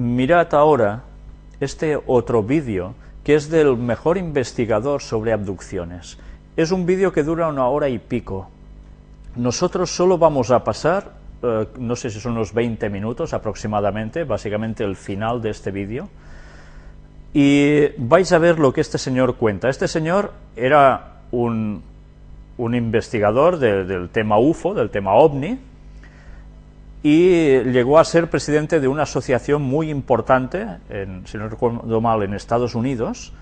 mirad ahora este otro vídeo que es del mejor investigador sobre abducciones. Es un vídeo que dura una hora y pico. Nosotros solo vamos a pasar, eh, no sé si son unos 20 minutos aproximadamente, básicamente el final de este vídeo, y vais a ver lo que este señor cuenta. Este señor era un, un investigador del tema UFO, del tema OVNI, y llegó a ser presidente de una asociación muy importante, en, si no recuerdo mal, en Estados Unidos,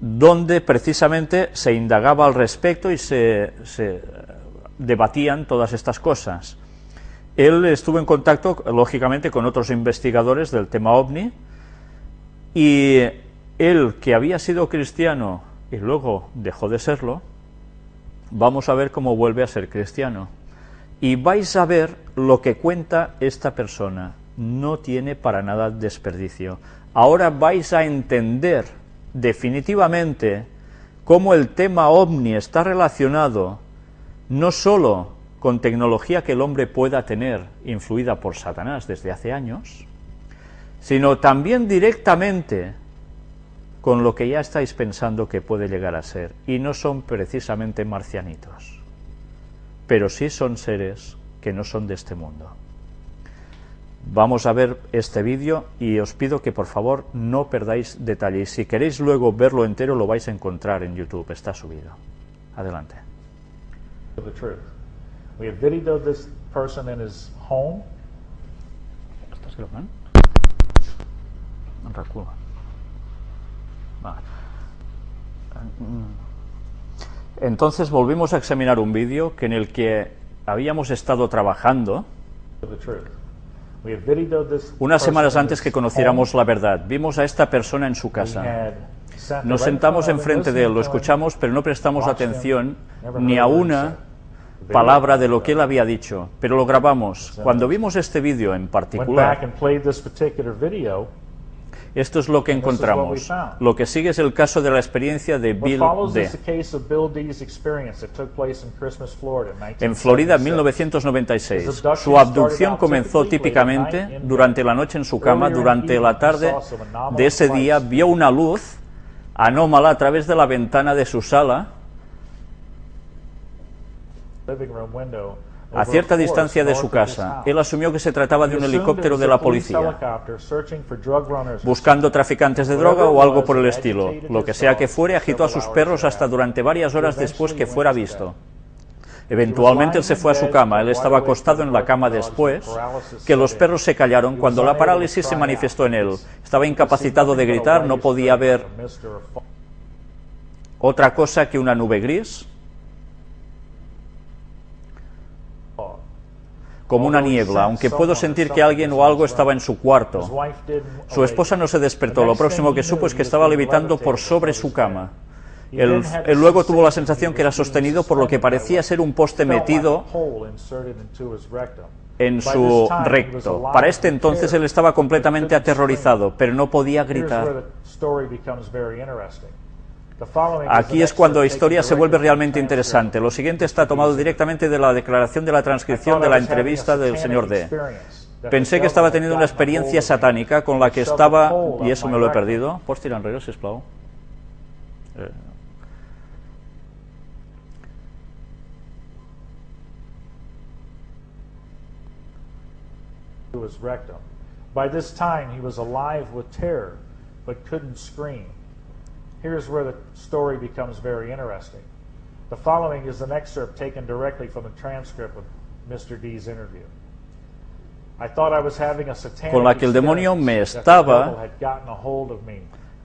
donde precisamente se indagaba al respecto y se, se debatían todas estas cosas. Él estuvo en contacto, lógicamente, con otros investigadores del tema OVNI, y él, que había sido cristiano y luego dejó de serlo, vamos a ver cómo vuelve a ser cristiano y vais a ver lo que cuenta esta persona. No tiene para nada desperdicio. Ahora vais a entender definitivamente cómo el tema ovni está relacionado no sólo con tecnología que el hombre pueda tener influida por Satanás desde hace años, sino también directamente con lo que ya estáis pensando que puede llegar a ser, y no son precisamente marcianitos pero sí son seres que no son de este mundo. Vamos a ver este vídeo y os pido que por favor no perdáis detalles. Si queréis luego verlo entero lo vais a encontrar en YouTube, está subido. Adelante. We have videoed this person in his home. ¿Estás grabando? Vale. Entonces volvimos a examinar un vídeo que en el que habíamos estado trabajando unas semanas antes que conociéramos la verdad. Vimos a esta persona en su casa. Nos sentamos enfrente de él, lo escuchamos, pero no prestamos atención ni a una palabra de lo que él había dicho, pero lo grabamos. Cuando vimos este vídeo en particular, esto es lo que encontramos. Lo que sigue es el caso de la experiencia de Bill D. En Florida en 1996. Su abducción comenzó típicamente durante la noche en su cama. Durante la tarde de ese día vio una luz anómala a través de la ventana de su sala a cierta distancia de su casa. Él asumió que se trataba de un helicóptero de la policía, buscando traficantes de droga o algo por el estilo. Lo que sea que fuere, agitó a sus perros hasta durante varias horas después que fuera visto. Eventualmente él se fue a su cama, él estaba acostado en la cama después, que los perros se callaron cuando la parálisis se manifestó en él. Estaba incapacitado de gritar, no podía ver otra cosa que una nube gris, como una niebla, aunque puedo sentir que alguien o algo estaba en su cuarto. Su esposa no se despertó, lo próximo que supo es que estaba levitando por sobre su cama. Él, luego tuvo la sensación que era sostenido por lo que parecía ser un poste metido en su recto. Para este entonces él estaba completamente aterrorizado, pero no podía gritar. Aquí es cuando la historia se vuelve realmente interesante. Lo siguiente está tomado directamente de la declaración de la transcripción de la entrevista del señor D. Pensé que estaba teniendo una experiencia satánica con la que estaba... Y eso me lo he perdido. ¿Pots tirar enrere, sisplau? Eh. By this time he was alive with terror, but couldn't scream. Here's where the story becomes very interesting. The following is an excerpt taken directly from a transcript of Mr. D's interview. I thought I was having a satanic con la que el demonio me estaba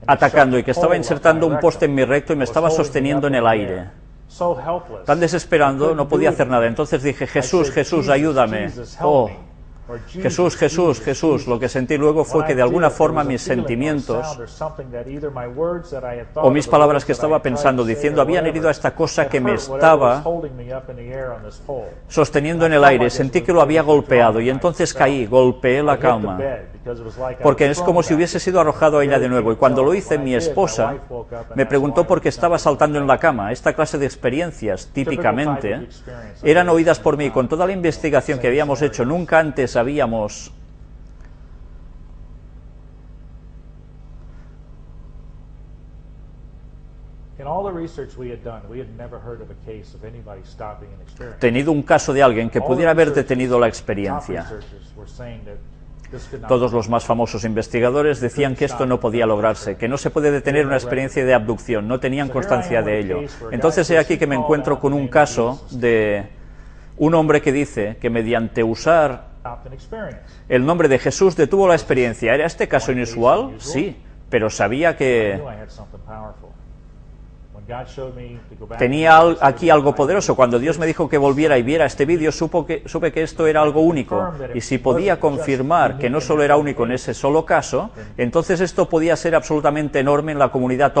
atacando y que estaba insertando un poste en mi recto y me estaba sosteniendo en el aire. Tan desesperando, no podía hacer nada. Entonces dije, Jesús, Jesús, ayúdame. Oh, Jesús, Jesús, Jesús. Lo que sentí luego fue que de alguna forma mis sentimientos o mis palabras que estaba pensando, diciendo, habían herido a esta cosa que me estaba sosteniendo en el aire. Sentí que lo había golpeado y entonces caí, golpeé la cama porque es como si hubiese sido arrojado a ella de nuevo. Y cuando lo hice, mi esposa me preguntó por qué estaba saltando en la cama. Esta clase de experiencias, típicamente, eran oídas por mí. Con toda la investigación que habíamos hecho, nunca antes habíamos... Tenido un caso de alguien que pudiera haber detenido la experiencia. Todos los más famosos investigadores decían que esto no podía lograrse, que no se puede detener una experiencia de abducción, no tenían constancia de ello. Entonces he aquí que me encuentro con un caso de un hombre que dice que mediante usar el nombre de Jesús detuvo la experiencia. ¿Era este caso inusual? Sí, pero sabía que tenía aquí algo poderoso. Cuando Dios me dijo que volviera y viera este vídeo, supo que, supe que esto era algo único. Y si podía confirmar que no solo era único en ese solo caso, entonces esto podía ser absolutamente enorme en la comunidad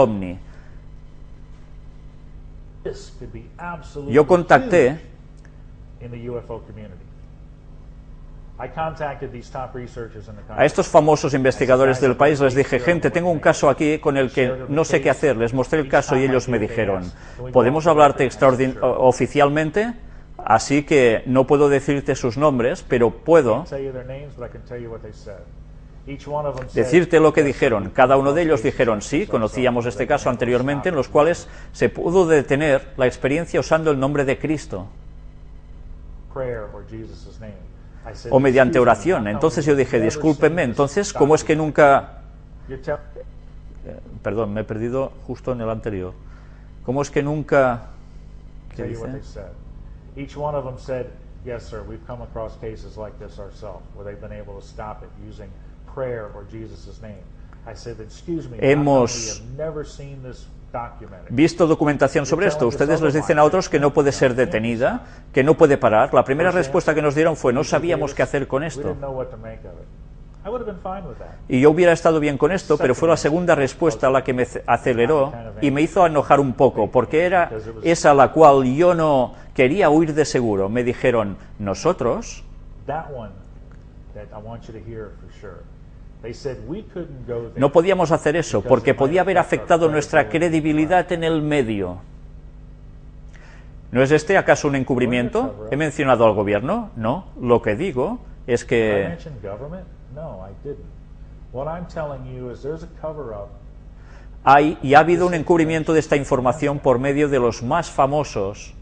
absolutely Yo contacté a estos famosos investigadores del país, les dije, gente, tengo un caso aquí con el que no sé qué hacer. Les mostré el caso y ellos me dijeron, ¿podemos hablarte oficialmente? Así que no puedo decirte sus nombres, pero puedo decirte lo que dijeron. Cada uno de ellos dijeron, sí, conocíamos este caso anteriormente, en los cuales se pudo detener la experiencia usando el nombre de Cristo o mediante "Excuse me, oración. Entonces yo dije, discúlpenme, entonces, ¿cómo es que nunca... Tell- Perdón, me he perdido justo en el anterior. ¿Cómo es que nunca... Each one of them said, "Yes, sir. We've come across cases like this ourselves, where they've been able to stop it using prayer or Jesus' name." I said, "Excuse me. Hemos we have never seen this documented?" Visto documentación sobre esto, ustedes les dicen a otros que no puede ser detenida, que no puede parar. La primera respuesta que nos dieron fue, no sabíamos qué hacer con esto. Y yo hubiera estado bien con esto, pero fue la segunda respuesta la que me ce- aceleró y me hizo enojar un poco, porque era esa la cual yo no quería huir de seguro. Me dijeron, nosotros no podíamos hacer eso, porque podía haber afectado nuestra credibilidad en el medio. ¿No es este acaso un encubrimiento? ¿He mencionado al gobierno? No. Lo que digo es que mention government? No, I didn't. What I'm telling you is there's a cover up hay y ha habido un encubrimiento de esta información por medio de los más famosos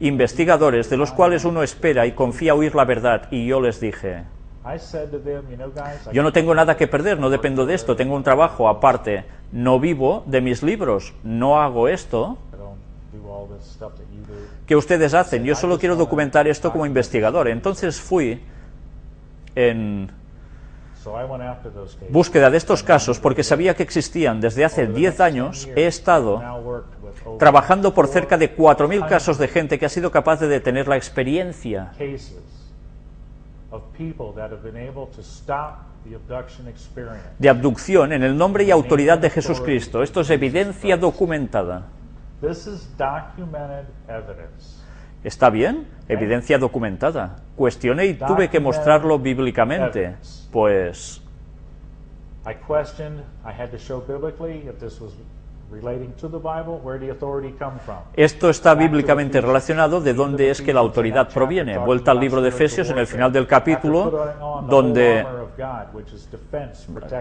investigadores, de los cuales uno espera y confía oír la verdad. Y yo les dije, I said to them, you know, guys, I yo no tengo nada que perder, no dependo de esto, tengo un trabajo aparte, no vivo de mis libros, no hago esto que ustedes hacen, yo solo quiero documentar esto como investigador. Entonces fui en búsqueda de estos casos porque sabía que existían. Desde hace 10 años he estado trabajando por cerca de 4.000 casos de gente que ha sido capaz de detener la experiencia de abducción en el nombre y autoridad de Jesucristo. Esto es evidencia documentada. This is documented evidence. ¿Está bien? Evidencia documentada. Cuestioné y tuve que mostrarlo bíblicamente. Pues Esto está bíblicamente relacionado de dónde es que la autoridad proviene. Vuelta al libro de Efesios en el final del capítulo, donde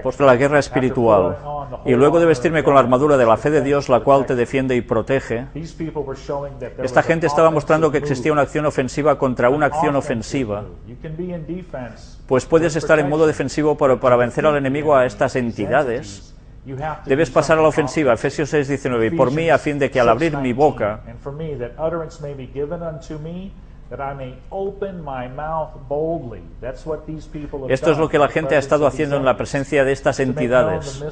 pues la guerra espiritual. Y luego de vestirme con la armadura de la fe de Dios, la cual te defiende y protege. Esta gente estaba mostrando que existía una acción ofensiva contra una acción ofensiva. Pues puedes estar en modo defensivo para, para vencer al enemigo a estas entidades. Debes pasar a la ofensiva, Efesios 6, 19, y por mí a fin de que al abrir mi boca esto es lo que la gente ha estado haciendo en la presencia de estas entidades.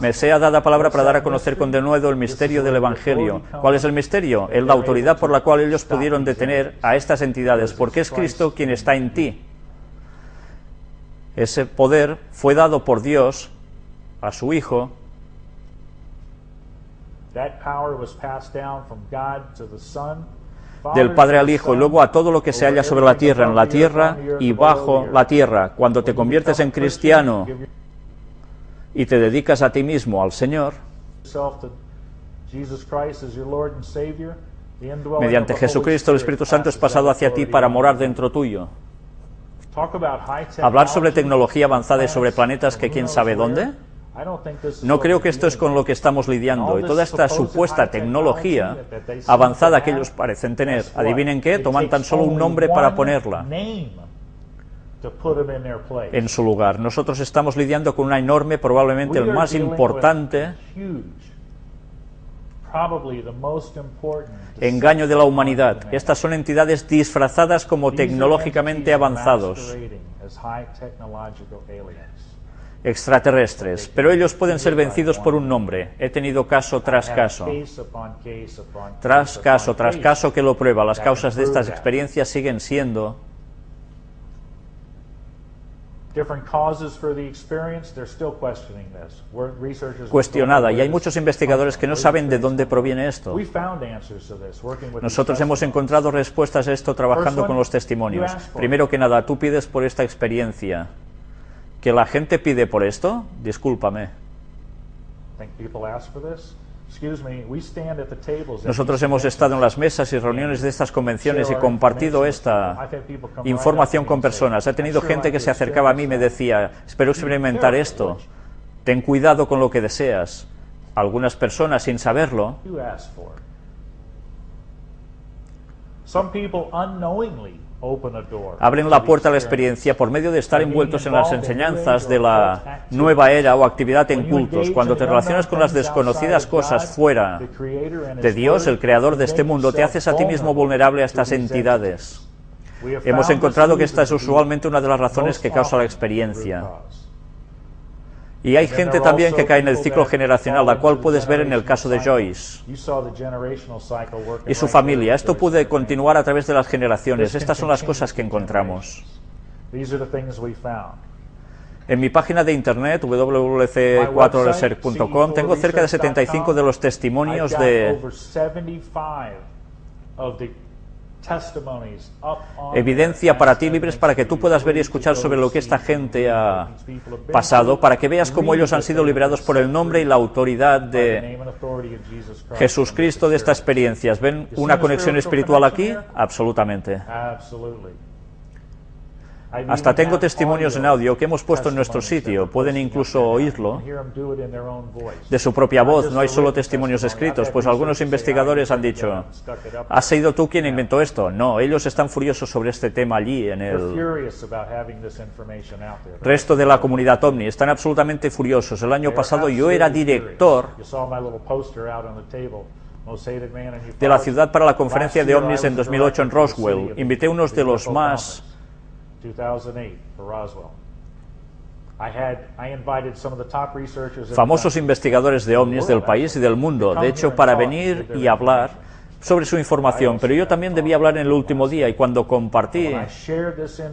Me sea dada palabra para dar a conocer con denuedo el misterio del Evangelio. ¿Cuál es el misterio? Es la autoridad por la cual ellos pudieron detener a estas entidades, porque es Cristo quien está en ti. Ese poder fue dado por Dios a su Hijo del Padre al Hijo y luego a todo lo que se halla sobre la tierra, en la tierra y bajo la tierra. Cuando te conviertes en cristiano y te dedicas a ti mismo, al Señor, mediante Jesucristo el Espíritu Santo es pasado hacia ti para morar dentro tuyo. Hablar sobre tecnología avanzada y sobre planetas que quién sabe dónde. No creo que esto es con lo que estamos lidiando. Y toda esta supuesta tecnología avanzada que ellos parecen tener, adivinen qué, toman tan solo un nombre para one ponerla en su lugar. Nosotros estamos lidiando con una enorme, probablemente el más importante engaño de la humanidad. Estas son entidades disfrazadas como tecnológicamente avanzados, extraterrestres, pero ellos pueden ser vencidos por un nombre. He tenido caso tras caso. Tras caso, tras caso que lo prueba, las causas de estas experiencias siguen siendo cuestionada y hay muchos investigadores que no saben de dónde proviene esto. Nosotros hemos encontrado respuestas a esto trabajando con los testimonios. Primero que nada, tú pides por esta experiencia. ¿Que la gente pide por esto? Discúlpame. Nosotros hemos estado en las mesas y reuniones de estas convenciones y compartido esta información con personas. He tenido gente que se acercaba a mí y me decía, espero experimentar esto. Ten cuidado con lo que deseas. Algunas personas, sin saberlo, Abren la puerta a la experiencia por medio de estar envueltos en las enseñanzas de la nueva era o actividad en cultos. Cuando te relacionas con las desconocidas cosas fuera de Dios, el creador de este mundo, te haces a ti mismo vulnerable a estas entidades. Hemos encontrado que esta es usualmente una de las razones que causa la experiencia. Y hay gente también que cae en el ciclo generacional, la cual puedes ver en el caso de Joyce y su familia. Esto puede continuar a través de las generaciones. Estas son las cosas que encontramos. En mi página de internet, www.4research.com, tengo cerca de 75 de los testimonios de evidencia para ti libres para que tú puedas ver y escuchar sobre lo que esta gente ha pasado, para que veas cómo ellos han sido liberados por el nombre y la autoridad de Jesús Cristo de estas experiencias. ¿Ven una conexión espiritual aquí? Absolutamente. Hasta tengo testimonios en audio que hemos puesto en nuestro sitio, pueden incluso oírlo. de su propia voz, no hay solo testimonios escritos, pues algunos investigadores han dicho, ¿has sido tú quien inventó esto? No, ellos están furiosos sobre este tema allí en el resto de la comunidad OVNI, están absolutamente furiosos. El año pasado yo era director de la ciudad para la conferencia de OVNIs en 2008 en Roswell. Invité a unos de los más 2008 for Roswell. I had, I invited some of the top researchers in the famosos investigadores de ovnis del país y del mundo, de hecho, para venir y hablar sobre su información, pero yo también debía hablar en el último día y cuando compartí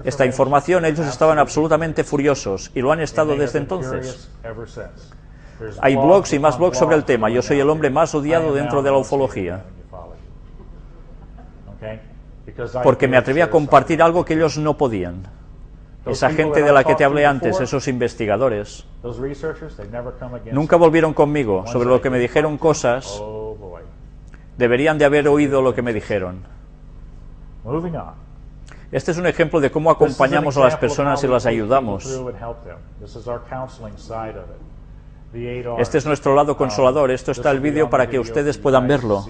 esta información ellos estaban absolutamente furiosos y lo han estado desde entonces. Hay blogs y más blogs sobre el tema. Yo soy el hombre más odiado dentro de la ufología, man in ufology. Okay? Because I porque me atreví a compartir algo que ellos no podían. Esa gente de la que te hablé antes, esos investigadores, Those researchers, they never come against nunca volvieron conmigo sobre lo que me dijeron cosas, Oh deberían de haber oído lo que me dijeron. Este es un ejemplo de cómo acompañamos a las personas y las ayudamos. Este es nuestro lado consolador. Esto está el vídeo para que ustedes puedan verlo.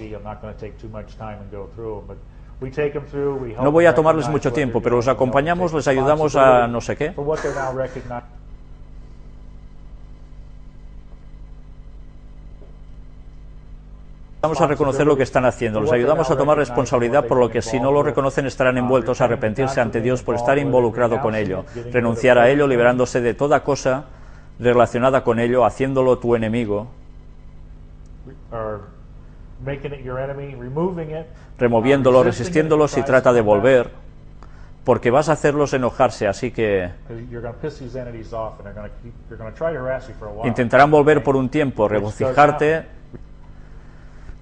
No voy a tomarles mucho tiempo, pero los acompañamos, les ayudamos a no sé qué. Vamos a reconocer lo que están haciendo, los ayudamos a tomar responsabilidad por lo que si no lo reconocen estarán envueltos a arrepentirse ante Dios por estar involucrado con ello, renunciar a ello, liberándose de toda cosa relacionada con ello, haciéndolo tu enemigo, removiéndolo, resistiéndolo si trata de volver, porque vas a hacerlos enojarse, así que intentarán volver por un tiempo, regocijarte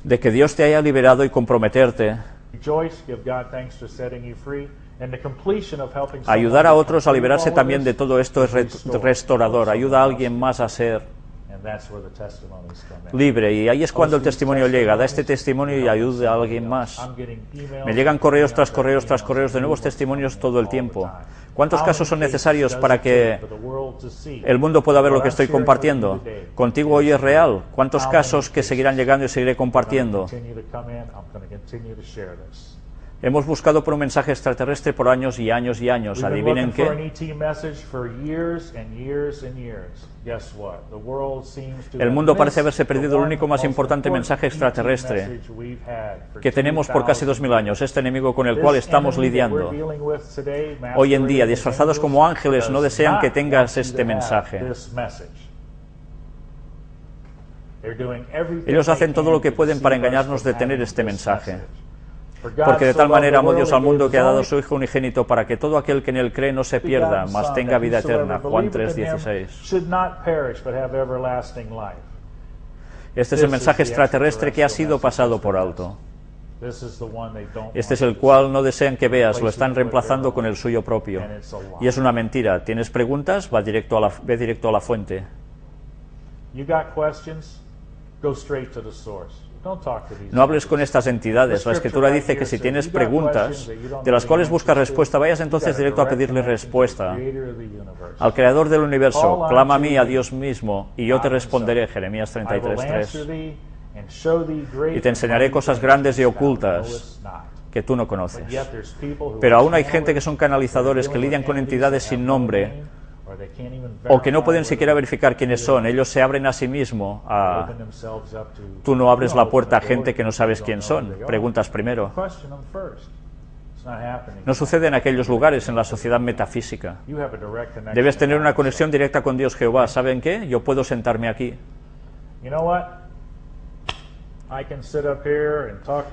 de que Dios te haya liberado y comprometerte. Ayudar a otros a liberarse también de todo esto es re- restaurador. Ayuda a alguien más a ser And that's where the testimonies come in. libre. Y ahí es cuando el testimonio llega. Da este testimonio y ayuda a alguien más. Me llegan correos tras correos tras correos de nuevos testimonios todo el tiempo. ¿Cuántos casos son necesarios para que el mundo pueda ver lo que estoy compartiendo? ¿Contigo hoy es real? ¿Cuántos casos que seguirán llegando y seguiré compartiendo? Hemos buscado por un mensaje extraterrestre por años y años y años. Adivinen qué. El mundo parece haberse perdido el único más importante mensaje extraterrestre que tenemos por casi dos mil años, este enemigo con el cual estamos lidiando. Hoy en día, disfrazados como ángeles, no desean que tengas este mensaje. Ellos hacen todo lo que pueden para engañarnos de tener este mensaje. Porque de tal manera amó Dios al mundo que ha dado su Hijo unigénito para que todo aquel que en él cree no se pierda, mas tenga vida eterna. Juan 3:16. Este es el mensaje extraterrestre que ha sido pasado por alto. Este es el cual no desean que veas, lo están reemplazando con el suyo propio. Y es una mentira. ¿Tienes preguntas? Va directo a la, ve directo a la fuente. No hables con estas entidades. La escritura dice que si tienes preguntas de las cuales buscas respuesta, vayas entonces directo a pedirle respuesta al Creador del universo. Clama a mí, a Dios mismo, y yo te responderé. Jeremías 33.3. Y te enseñaré cosas grandes y ocultas que tú no conoces. Pero aún hay gente que son canalizadores que lidian con entidades sin nombre o que no pueden siquiera verificar quiénes son. Ellos se abren a sí mismos. A... Tú no abres la puerta a gente que no sabes quién son. Preguntas primero. No sucede en aquellos lugares, en la sociedad metafísica. Debes tener una conexión directa con Dios Jehová. ¿Saben qué? Yo puedo sentarme aquí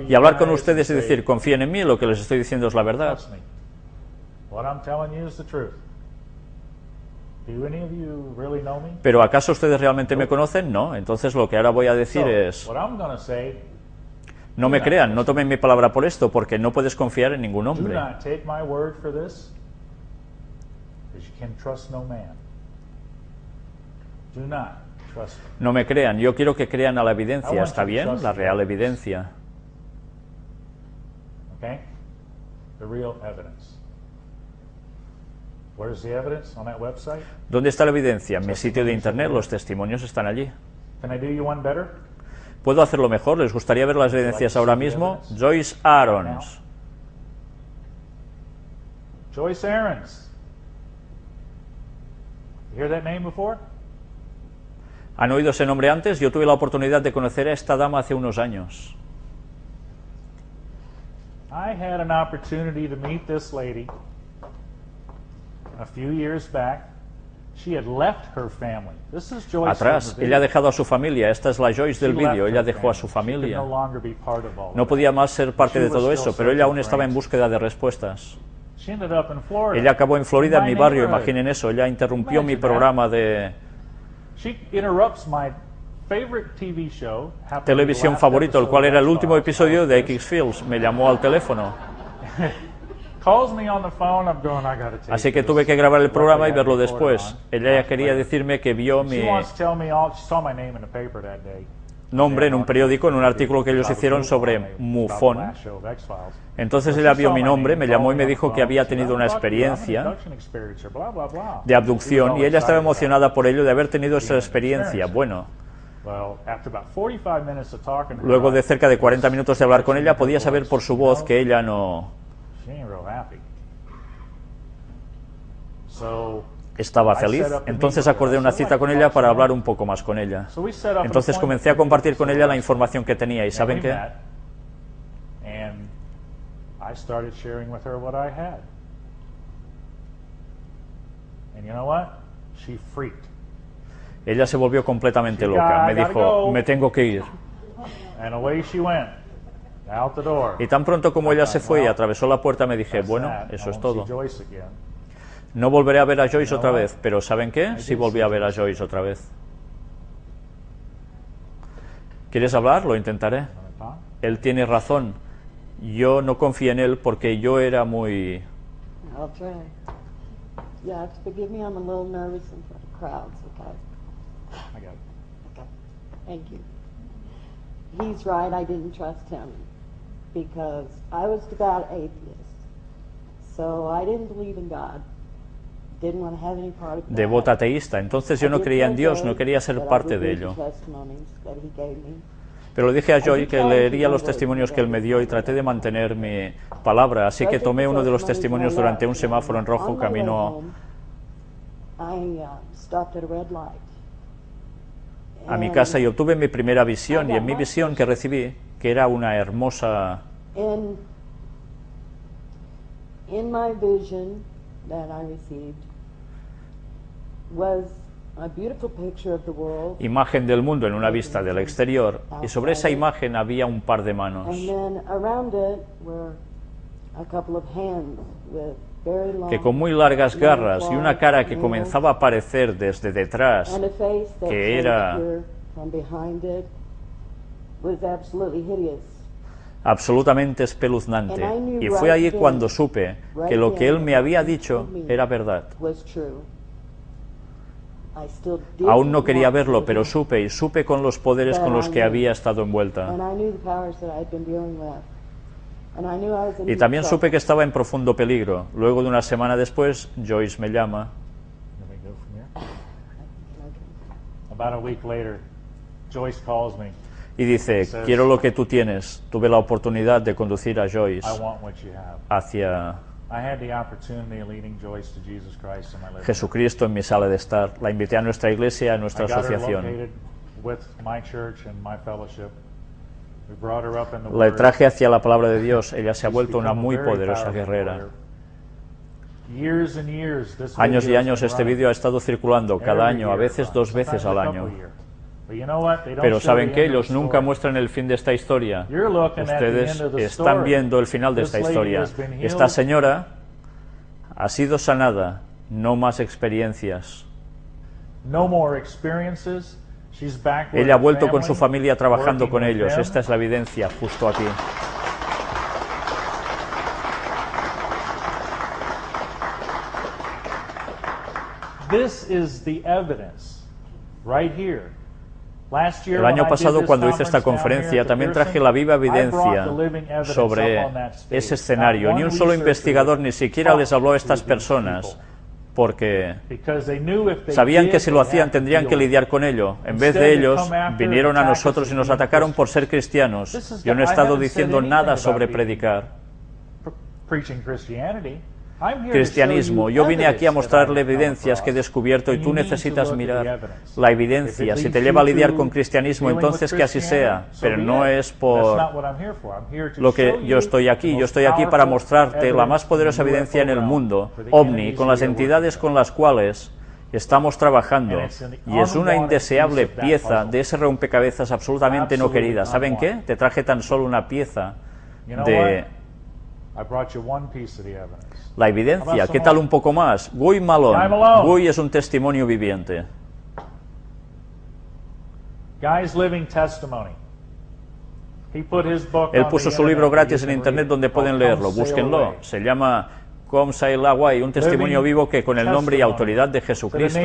y hablar con ustedes y decir, confíen en mí, lo que les estoy diciendo es la verdad. Pero ¿acaso ustedes realmente me conocen? No. Entonces lo que ahora voy a decir es, no me crean, no tomen mi palabra por esto, porque no puedes confiar en ningún hombre. No me crean, yo quiero que crean a la evidencia, ¿está bien? La real evidencia. Okay? The real evidence. Where's the evidence on that website? ¿Dónde está la evidencia? En mi sitio de internet, los testimonios están allí. Can I do you one better? ¿Puedo hacerlo mejor? ¿Les gustaría ver las evidencias ahora mismo? Joyce Aarons. Joyce Aarons. You hear that name before? ¿Han oído ese nombre antes? Yo tuve la oportunidad de conocer a esta dama hace unos años. I had an opportunity to meet this lady a few years back. She had left her family. This is Joyce Atrás, ella ha dejado a su familia. Esta es la Joyce del vídeo. Ella dejó a su familia. No podía más ser parte de todo eso, pero ella aún estaba en búsqueda de respuestas. Ella acabó en Florida, en mi barrio. Imaginen eso. Ella interrumpió mi programa de televisión favorito, el cual era el último episodio de X Fields. Me llamó al teléfono. Así que tuve que grabar el programa y verlo después. Ella ya quería decirme que vio mi nombre en un periódico, en un artículo que ellos hicieron sobre MUFON. Entonces ella vio mi nombre, me llamó y me dijo que había tenido una experiencia de abducción y ella estaba emocionada por ello de haber tenido esa experiencia. Bueno, luego de cerca de 40 minutos de hablar con ella, podía saber por su voz que ella no estaba feliz. Entonces acordé una cita con ella para hablar un poco más con ella. Entonces comencé a compartir con ella la información que tenía y ¿saben qué? Ella se volvió completamente loca. Me dijo, me tengo que ir. Y tan pronto como ella se fue y atravesó la puerta, me dije, bueno, eso es todo. No volveré a ver a Joyce otra vez, pero ¿saben qué? Sí volví a ver a Joyce. Otra vez. ¿Quieres hablar? Lo intentaré. Él tiene razón. Yo no confío en él porque yo era muy... He's right, I didn't trust him because I was devout atheist. So I didn't believe in God. Didn't want to have any part of God. Devota ateísta. Entonces yo no creía en Dios, no quería ser parte de ello. Pero le dije a Joy que leería los testimonios que él me dio y traté de mantener mi palabra, así que tomé uno de los testimonios durante un semáforo en rojo camino I uh, a mi casa y obtuve mi primera visión y en mi visión que recibí, que era una hermosa In, in my vision that I received was a beautiful picture of the world, imagen del mundo en una vista del exterior y sobre esa imagen había un par de manos. And then around it were a couple of hands with very long que con muy largas garras y una cara que comenzaba a aparecer desde detrás que era- here from behind it was absolutely hideous. absolutamente espeluznante. Y fue ahí cuando supe que lo que él me había dicho era verdad. Was true. I still Aún no quería want to verlo, pero supe y supe con los poderes con los que había estado And envuelta. I knew the powers that I'd been dealing with. And I knew I was in Y deep también trouble. supe que estaba en profundo peligro. Luego de una semana después, Joyce me llama Let me go from here. About a week later, Joyce calls me. Y dice, quiero lo que tú tienes. Tuve la oportunidad de conducir a Joyce hacia. Jesucristo en mi sala de estar. La invité a nuestra iglesia, a nuestra asociación. La traje hacia la palabra de Dios. Ella se ha vuelto una muy poderosa guerrera. Años y años este vídeo ha estado circulando cada año, a veces dos veces al año. Pero saben of ellos nunca muestran el fin de esta historia. Ustedes están viendo el final de esta historia. Esta señora ha sido sanada, no más experiencias. No more experiences. She's back with Ella ha vuelto con su familia trabajando con ellos. Esta es la evidencia justo aquí. This is the evidence right here. El año pasado, cuando hice esta conferencia, también traje la viva evidencia sobre ese escenario. Ni un solo investigador ni siquiera les habló a estas personas, porque sabían que si lo hacían tendrían que lidiar con ello. En vez de ellos, vinieron a nosotros y nos atacaron por ser cristianos. Yo no he estado diciendo nada sobre predicar Cristianismo. Yo vine aquí a mostrarle evidencias que he descubierto y tú necesitas mirar la evidencia. Si te lleva a lidiar con cristianismo, entonces que así sea, pero no es por lo que yo estoy aquí. Yo estoy aquí para mostrarte la más poderosa evidencia en el mundo, ovni, con las entidades con las cuales estamos trabajando. Y es una indeseable pieza de ese rompecabezas absolutamente no querida. ¿Saben qué? Te traje tan solo una pieza de la evidencia. ¿Qué tal un poco más? Guy Malone. Guy es un testimonio viviente. Guy's Living Testimony. He put his book Él puso su libro gratis en internet donde pueden leerlo. Búsquenlo. Se llama Come Sail Away, un testimonio vivo que con el nombre y autoridad de Jesucristo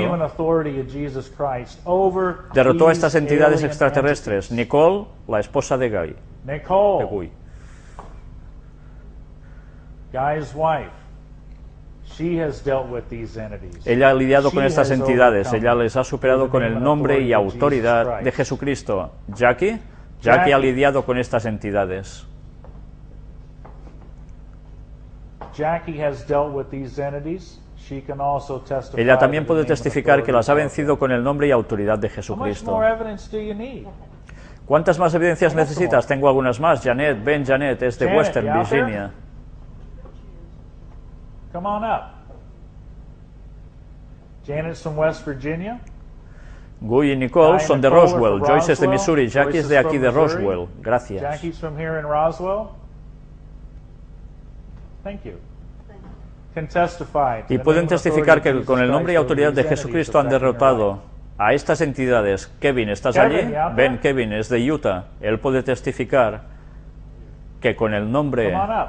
derrotó a estas entidades extraterrestres. Nicole, la esposa de Guy. De Nicole, Guy. Guy's wife, she has dealt with these entities. Ella ha lidiado She con estas entidades. Ella les ha superado con el nombre y autoridad de. Jesucristo. Jackie, Jackie ha lidiado con estas entidades. Jackie has dealt with these entities. She can also testify Ella también puede testificar que las ha vencido con el nombre y autoridad de Jesucristo. more evidence do you need? ¿Cuántas más evidencias necesitas? Tengo algunas más. Janet, ven Janet, es de Western? Virginia. Come on up. Janet's from West Virginia. Guy y Nicole son de Roswell. Joyce es de. Missouri. Jackie es de aquí de. Roswell. Gracias. Jackie's from here in Roswell. Thank you. Can testify to Y pueden testificar que con el nombre y autoridad de Jesucristo han derrotado a estas entidades. Kevin, ¿estás Kevin, allí? Ven, Kevin, es de Utah. Él puede testificar que con el nombre Come on up.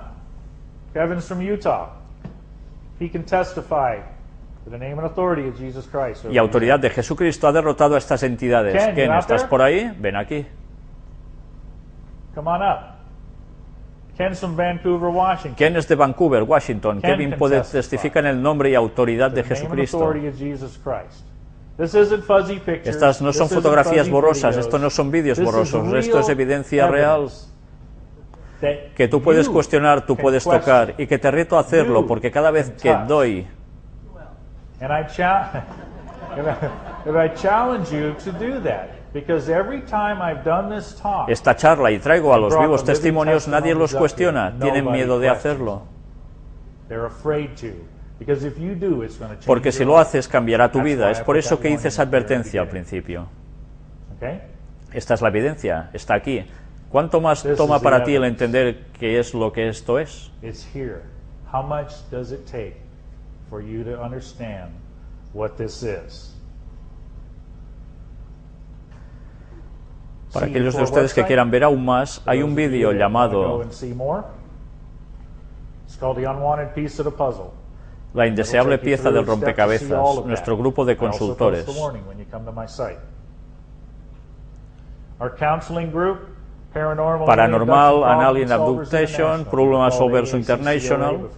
Kevin's from Utah. Y autoridad de Jesucristo ha derrotado a estas entidades. Ken, Ken, ¿estás por ahí? Ven aquí. Come on up. Ken's from Vancouver, Washington. Ken es de Vancouver, Washington. Ken Kevin puede testificar en el nombre y autoridad de Jesucristo. Estas no son fotografías borrosas, esto no son vídeos borrosos, esto es evidencia real que tú puedes cuestionar, tú puedes tocar. Y que te reto a hacerlo porque cada vez que doy esta charla y traigo a los vivos testimonios, nadie los cuestiona, tienen miedo de hacerlo. Porque si lo haces cambiará tu vida. Es por eso que hice esa advertencia al principio. Esta es la evidencia, está aquí. ¿Cuánto más This toma para ti el entender qué es lo que esto es? It's here. How much does it take for you to understand what this is? Para aquellos de ustedes que quieran ver aún más, hay un vídeo llamado. La indeseable pieza del rompecabezas, nuestro grupo de consultores. Our counseling group, Paranormal Paranormal, Alien Abduction, Problem Solvers International.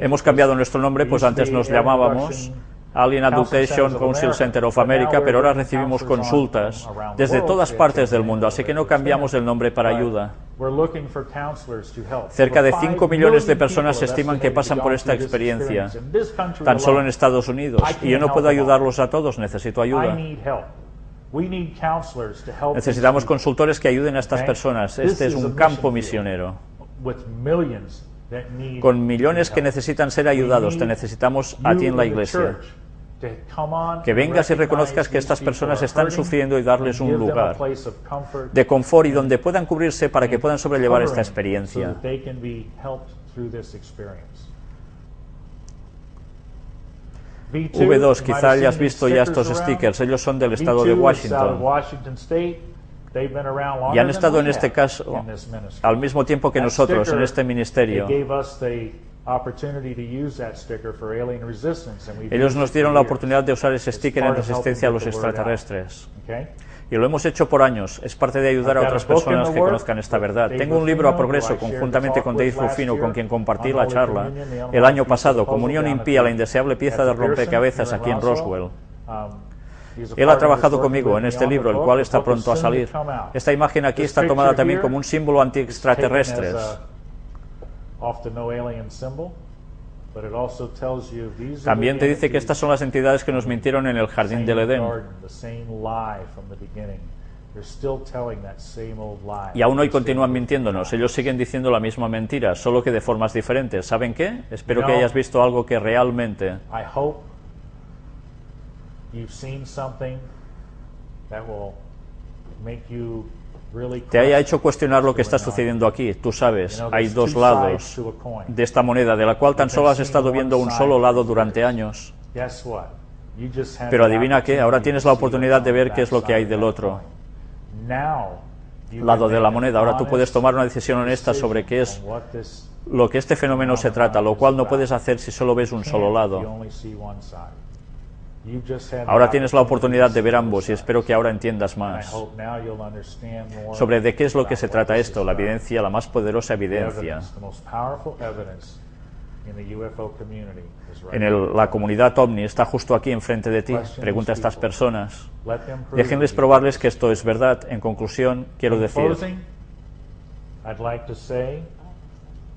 Hemos cambiado nuestro nombre, pues antes nos llamábamos Alien Abduction Council Center of America, pero ahora recibimos consultas desde todas partes del mundo, así que no cambiamos el nombre para ayuda. we're looking for counselors to help. Cerca de Over 5 five millones de personas estiman que pasan por esta experiencia, tan solo en Estados Unidos, y yo no puedo ayudarlos a todos, necesito ayuda. Necesitamos consultores que ayuden a estas personas. Este es un campo misionero, with millions that need con millones que necesitan ser ayudados. Te necesitamos a ti en la iglesia. Que vengas y reconozcas que estas personas están sufriendo y darles un lugar de confort y donde puedan cubrirse para que puedan sobrellevar esta experiencia. so that they can be helped through this experience. V2, V2, you might quizá hayas visto ya estos stickers. Ellos son del estado V2 de of Washington. Y han estado en este caso al mismo tiempo que nosotros en este ministerio. Ellos nos dieron la oportunidad de usar ese sticker en resistencia a los extraterrestres. Y lo hemos hecho por años. Es parte de ayudar a otras personas que conozcan esta verdad. Tengo un libro a progreso conjuntamente con Dave Rufino, con quien compartí la charla el año pasado, Comunión impía, la indeseable pieza de rompecabezas aquí en Roswell. Um, Él ha trabajado conmigo en este libro, el cual está pronto a salir. Esta imagen aquí está tomada también como un símbolo anti-extraterrestres. También te dice que estas son las entidades que nos mintieron en el jardín del Edén. garden, the same lie from the beginning. They're still telling that same old lie. Y aún hoy continúan mintiéndonos. Ellos siguen diciendo la misma mentira, solo que de formas diferentes. ¿Saben qué? Espero que hayas visto algo que realmente I hope you've seen something that will make you te haya hecho cuestionar lo que está sucediendo aquí. Tú sabes, hay dos lados de esta moneda, de la cual tan solo has estado viendo un solo lado durante años. Pero adivina qué, ahora tienes la oportunidad de ver qué es lo que hay del otro lado de la moneda. Ahora tú puedes tomar una decisión honesta sobre qué es lo que este fenómeno se trata, lo cual no puedes hacer si solo ves un solo lado. Ahora tienes la oportunidad de ver ambos y espero que ahora entiendas más sobre de qué es lo que se trata esto, la evidencia, la más poderosa evidencia. En el- la comunidad OVNI está justo aquí enfrente de ti. Pregunta a estas personas. Déjenles probarles que esto es verdad. En conclusión, quiero decir, closing, I'd like to say,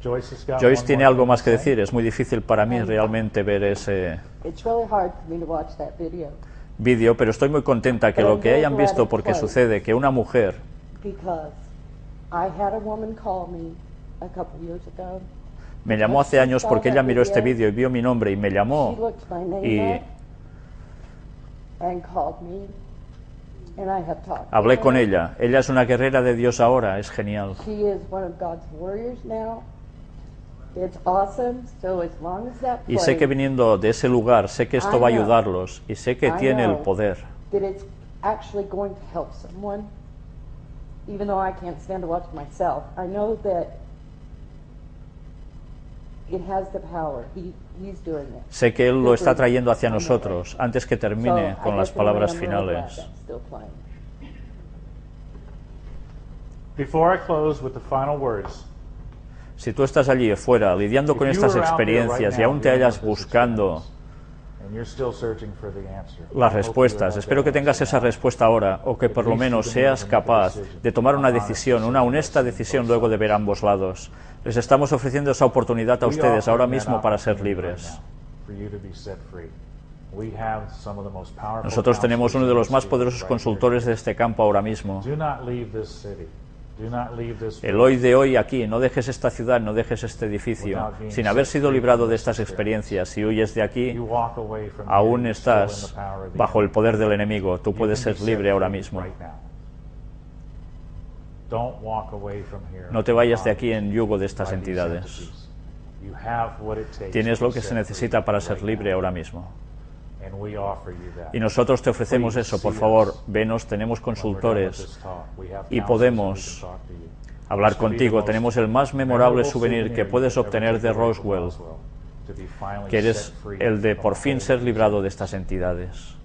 Joyce has got Joyce one tiene more algo más to que say. decir. Es muy difícil para mí realmente ver ese It's really hard for me to watch that video vídeo, pero estoy muy contenta que lo que hayan visto, porque sucede que una mujer because I had a woman call me a couple years ago. me llamó hace años porque ella miró este vídeo y vio mi nombre y me llamó y up and called me, and I have talked. to hablé con ella. Ella es una guerrera de Dios ahora, es genial. Y sé que viniendo de ese lugar, sé que esto va a I know. ayudarlos y sé que I tiene el know. poder. that it's actually going to help someone, even though I can't stand to watch myself. I know that It has the power. He, he's doing it. Sé que Él lo está trayendo hacia nosotros antes que termine So, I con las palabras finales. that's still playing. Before I close with the final words, Si tú estás allí fuera lidiando con estas experiencias y aún te hallas buscando las respuestas, espero que tengas esa respuesta ahora o que por lo menos seas capaz de tomar una decisión, una honesta decisión luego de ver ambos lados. Les estamos ofreciendo esa oportunidad a ustedes ahora mismo para ser libres. Nosotros tenemos uno de los más poderosos consultores de este campo ahora mismo. El hoy de hoy aquí, no dejes esta ciudad, no dejes este edificio, sin haber sido librado de estas experiencias. Si huyes de aquí, aún estás bajo el poder del enemigo. Tú puedes ser libre ahora mismo. No te vayas de aquí en yugo de estas entidades. Tienes lo que se necesita para ser libre ahora mismo. Y nosotros te ofrecemos eso, por favor, venos, tenemos consultores talk. We have y podemos who can talk to you. hablar contigo. Tenemos el más memorable souvenir que puedes obtener de Roswell, que eres el de por fin ser librado de estas entidades.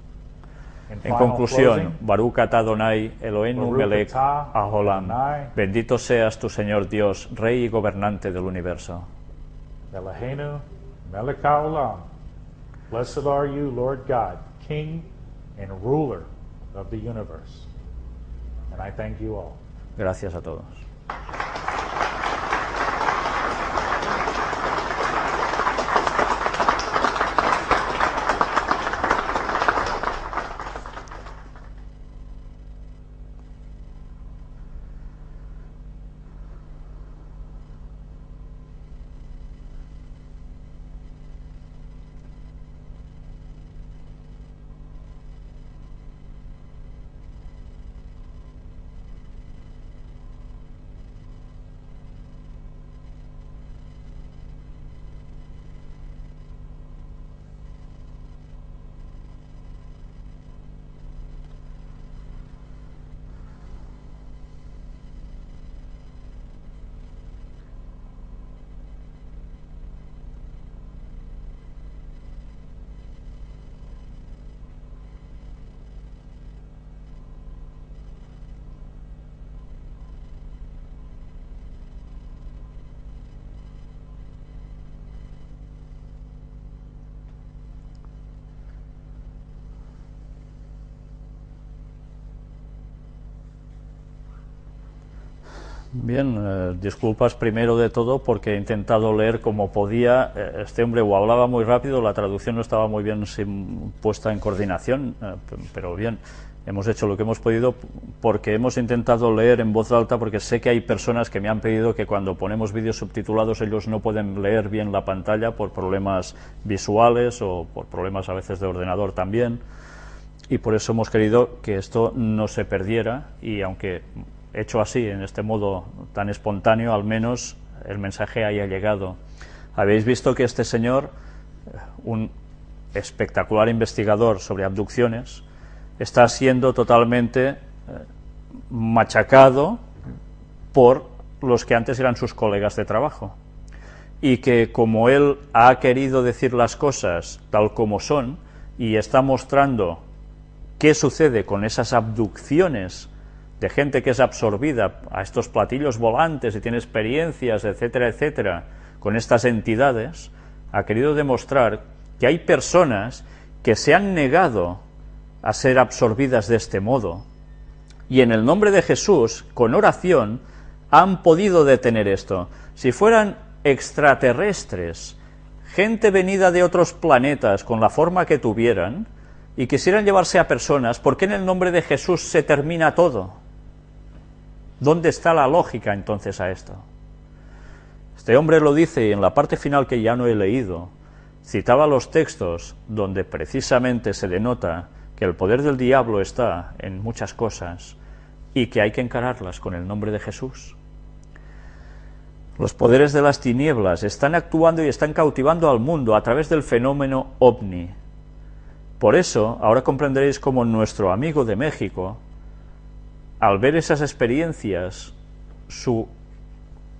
En conclusión, Baruch atah Adonai, Eloheinu Baruch melech Aholam. Bendito seas tu Señor Dios, Rey y gobernante del universo. Melech. Blessed are you, Lord God, King and ruler of the universe. And I thank you all. Gracias a todos. Bien, eh, disculpas primero de todo porque he intentado leer como podía. Eh, este hombre o hablaba muy rápido, la traducción no estaba muy bien puesta en coordinación, eh, pero bien, hemos hecho lo que hemos podido porque hemos intentado leer en voz alta porque sé que hay personas que me han pedido que cuando ponemos vídeos subtitulados ellos no pueden leer bien la pantalla por problemas visuales o por problemas a veces de ordenador también y por eso hemos querido que esto no se perdiera y aunque hecho así, en este modo tan espontáneo, al menos el mensaje haya llegado. Habéis visto que este señor, un espectacular investigador sobre abducciones, está siendo totalmente eh, machacado por los que antes eran sus colegas de trabajo y que como él ha querido decir las cosas tal como son y está mostrando qué sucede con esas abducciones de gente que es absorbida a estos platillos volantes y tiene experiencias, etcétera, etcétera, con estas entidades, ha querido demostrar que hay personas que se han negado a ser absorbidas de este modo y en el nombre de Jesús, con oración, han podido detener esto. Si fueran extraterrestres, gente venida de otros planetas con la forma que tuvieran, y quisieran llevarse a personas, ¿por qué en el nombre de Jesús se termina todo? ¿Dónde está la lógica entonces a esto? Este hombre lo dice y en la parte final que ya no he leído, citaba los textos donde precisamente se denota que el poder del diablo está en muchas cosas y que hay que encararlas con el nombre de Jesús. Los poderes de las tinieblas están actuando y están cautivando al mundo a través del fenómeno ovni. Por eso, ahora comprenderéis cómo nuestro amigo de México, al ver esas experiencias, su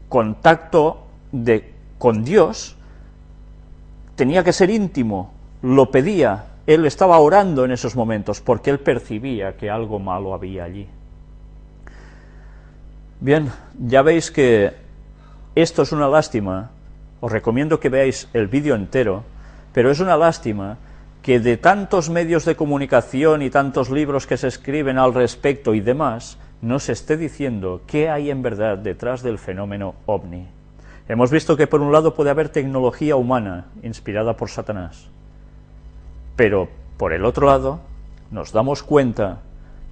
contacto de, con Dios tenía que ser íntimo, lo pedía, él estaba orando en esos momentos porque él percibía que algo malo había allí. Bien, ya veis que esto es una lástima, os recomiendo que veáis el vídeo entero, pero es una lástima que de tantos medios de comunicación y tantos libros que se escriben al respecto y demás, no se esté diciendo qué hay en verdad detrás del fenómeno ovni. Hemos visto que por un lado puede haber tecnología humana inspirada por Satanás, pero por el otro lado nos damos cuenta,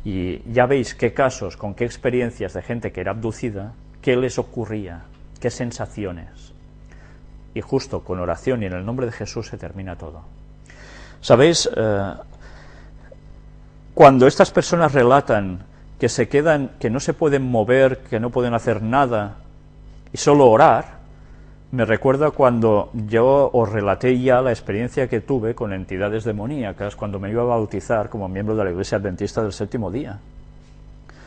y ya veis qué casos, con qué experiencias de gente que era abducida, qué les ocurría, qué sensaciones. Y justo con oración y en el nombre de Jesús se termina todo. ¿Sabéis? Eh, cuando estas personas relatan que se quedan, que no se pueden mover, que no pueden hacer nada y solo orar, me recuerda cuando yo os relaté ya la experiencia que tuve con entidades demoníacas cuando me iba a bautizar como miembro de la Iglesia Adventista del Séptimo Día.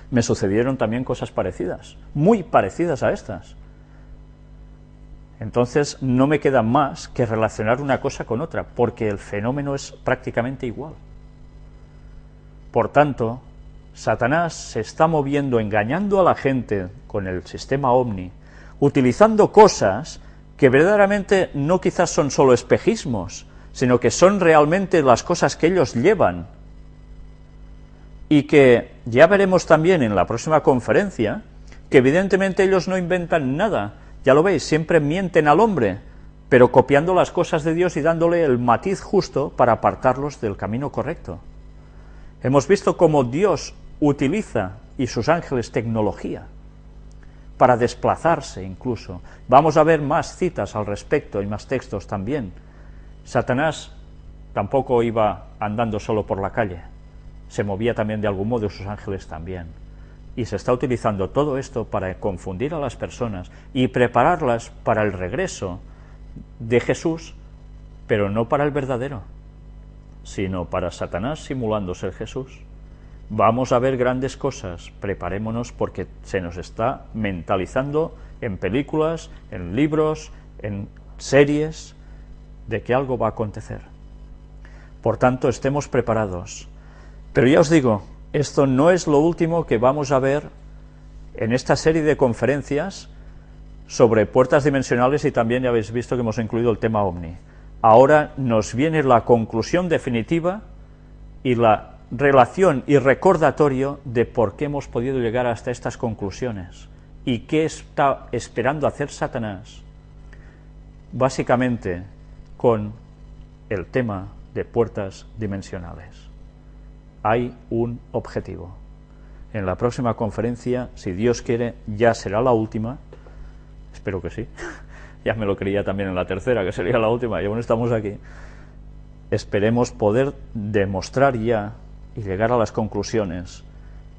Me sucedieron también cosas parecidas, muy parecidas a estas. Entonces no me queda más que relacionar una cosa con otra, porque el fenómeno es prácticamente igual. Por tanto, Satanás se está moviendo, engañando a la gente con el sistema OVNI, utilizando cosas que verdaderamente no quizás son solo espejismos, sino que son realmente las cosas que ellos llevan. Y que ya veremos también en la próxima conferencia, que evidentemente ellos no inventan nada, ya lo veis, siempre mienten al hombre, pero copiando las cosas de Dios y dándole el matiz justo para apartarlos del camino correcto. Hemos visto cómo Dios utiliza, y sus ángeles, tecnología, para desplazarse incluso. Vamos a ver más citas al respecto y más textos también. Satanás tampoco iba andando solo por la calle, se movía también de algún modo, sus ángeles también y se está utilizando todo esto para confundir a las personas y prepararlas para el regreso de Jesús, pero no para el verdadero, sino para Satanás simulando ser Jesús. Vamos a ver grandes cosas, preparémonos porque se nos está mentalizando en películas, en libros, en series, de que algo va a acontecer. Por tanto, estemos preparados. Pero ya os digo, esto no es lo último que vamos a ver en esta serie de conferencias sobre puertas dimensionales y también ya habéis visto que hemos incluido el tema OVNI. Ahora nos viene la conclusión definitiva y la relación y recordatorio de por qué hemos podido llegar hasta estas conclusiones y qué está esperando hacer Satanás, básicamente con el tema de puertas dimensionales hay un objetivo. En la próxima conferencia, si Dios quiere, ya será la última, espero que sí, ya me lo creía también en la tercera, que sería la última, y aún estamos aquí, esperemos poder demostrar ya y llegar a las conclusiones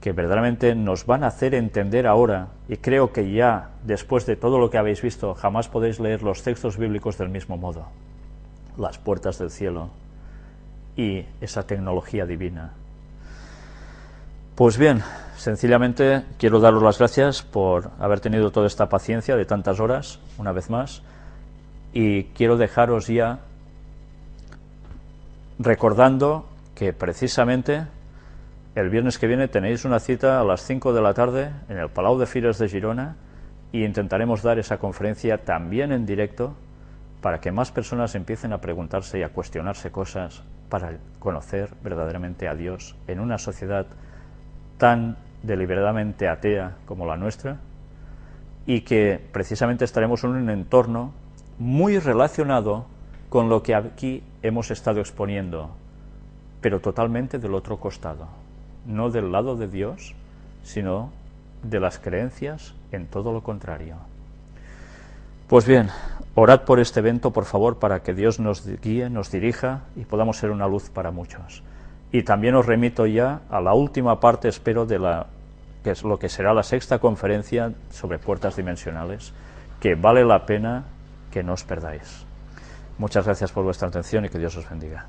que verdaderamente nos van a hacer entender ahora, y creo que ya, después de todo lo que habéis visto, jamás podéis leer los textos bíblicos del mismo modo, las puertas del cielo y esa tecnología divina pues bien, sencillamente quiero daros las gracias por haber tenido toda esta paciencia de tantas horas, una vez más, y quiero dejaros ya recordando que precisamente el viernes que viene tenéis una cita a las 5 de la tarde en el Palau de Fires de Girona y intentaremos dar esa conferencia también en directo para que más personas empiecen a preguntarse y a cuestionarse cosas para conocer verdaderamente a Dios en una sociedad tan deliberadamente atea como la nuestra y que precisamente estaremos en un entorno muy relacionado con lo que aquí hemos estado exponiendo, pero totalmente del otro costado, no del lado de Dios, sino de las creencias en todo lo contrario. Pues bien, orad por este evento, por favor, para que Dios nos guíe, nos dirija y podamos ser una luz para muchos. Y también os remito ya a la última parte, espero, de la que es lo que será la sexta conferencia sobre puertas dimensionales, que vale la pena que no os perdáis. Muchas gracias por vuestra atención y que Dios os bendiga.